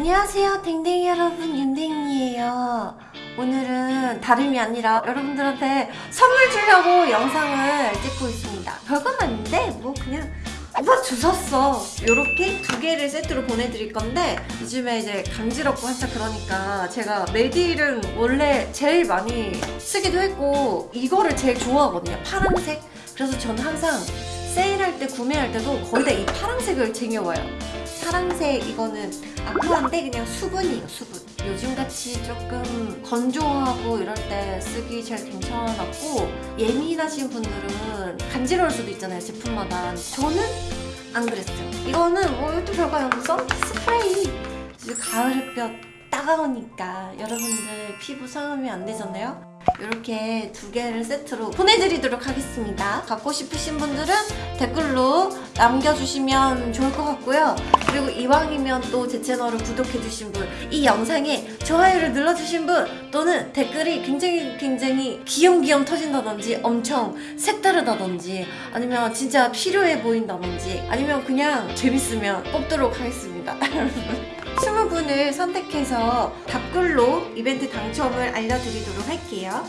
안녕하세요 댕댕이 여러분 윤댕이에요. 오늘은 다름이 아니라 여러분들한테 선물 주려고 영상을 찍고 있습니다. 별건 아닌데 뭐 그냥 오빠 주셨어. 요렇게 두 개를 세트로 보내드릴 건데 요즘에 이제 간지럽고 한참 그러니까 제가 메딜은 원래 제일 많이 쓰기도 했고 이거를 제일 좋아하거든요 파란색. 그래서 저는 항상 세일할 때 구매할 때도 거의 다 이 파란색을 챙겨와요 파란색 이거는 아쿠아인데 그냥 수분이에요 수분. 요즘같이 조금 건조하고 이럴 때 쓰기 제일 괜찮았고 예민하신 분들은 간지러울 수도 있잖아요 제품마다. 저는 안 그랬어요. 이거는 뭐 이것도 별거 아니고 선 스프레이. 가을 햇볕 따가우니까 여러분들 피부 상함이 안 되잖아요 이렇게 두 개를 세트로 보내드리도록 하겠습니다. 갖고 싶으신 분들은 댓글로 남겨주시면 좋을 것 같고요. 그리고 이왕이면 또 제 채널을 구독해주신 분, 이 영상에 좋아요를 눌러주신 분, 또는 댓글이 굉장히 굉장히 귀염귀염 터진다든지 엄청 색다르다든지 아니면 진짜 필요해 보인다든지 아니면 그냥 재밌으면 뽑도록 하겠습니다. 20분을 선택해서 답글로 이벤트 당첨을 알려드리도록 할게요.